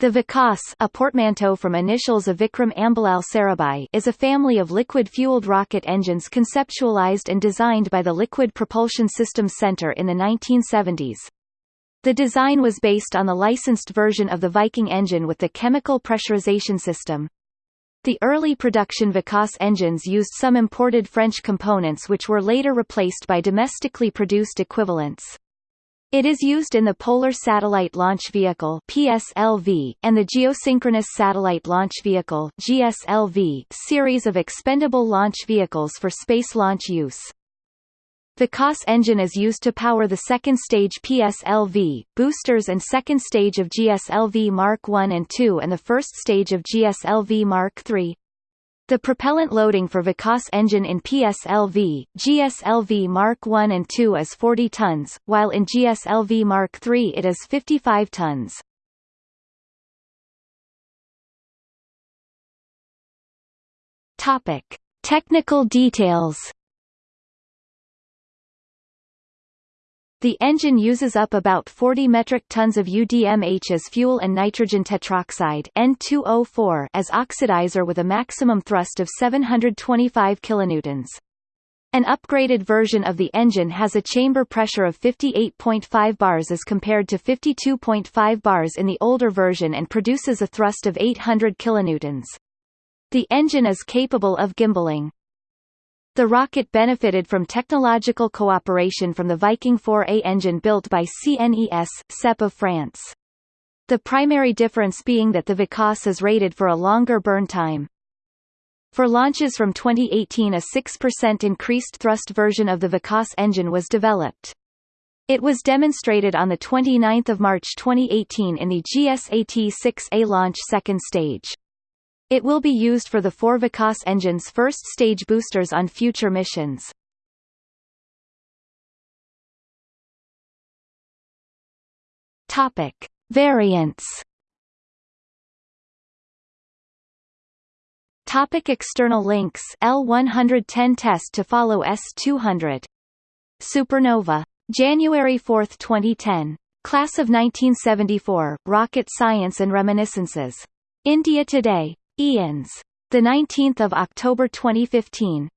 The Vikas a portmanteau from initials of Vikram Ambalal Sarabhai is a family of liquid-fueled rocket engines conceptualized and designed by the Liquid Propulsion Systems Center in the 1970s. The design was based on the licensed version of the Viking engine with the chemical pressurization system. The early production Vikas engines used some imported French components which were later replaced by domestically produced equivalents. It is used in the Polar Satellite Launch Vehicle (PSLV) and the Geosynchronous Satellite Launch Vehicle (GSLV) series of expendable launch vehicles for space launch use. The Vikas engine is used to power the second stage PSLV, boosters and second stage of GSLV Mark I and II and the first stage of GSLV Mark III. The propellant loading for Vikas engine in PSLV, GSLV Mark I and II is 40 tons, while in GSLV Mark III it is 55 tons. Topic: Technical details The engine uses up about 40 metric tons of UDMH as fuel and nitrogen tetroxide N2O4 as oxidizer with a maximum thrust of 725 kilonewtons. An upgraded version of the engine has a chamber pressure of 58.5 bars as compared to 52.5 bars in the older version and produces a thrust of 800 kilonewtons. The engine is capable of gimballing. The rocket benefited from technological cooperation from the Viking 4A engine built by CNES, SEP of France. The primary difference being that the Vikas is rated for a longer burn time. For launches from 2018 a 6% increased thrust version of the Vikas engine was developed. It was demonstrated on 29 March 2018 in the GSAT-6A launch second stage. It will be used for the four Vikas engine's first stage boosters on future missions. Topic: Variants. Topic external links L110 test to follow S200 Supernova. January 4, 2010 Class of 1974 Rocket Science and Reminiscences. India Today IANS. The 19th of October 2015.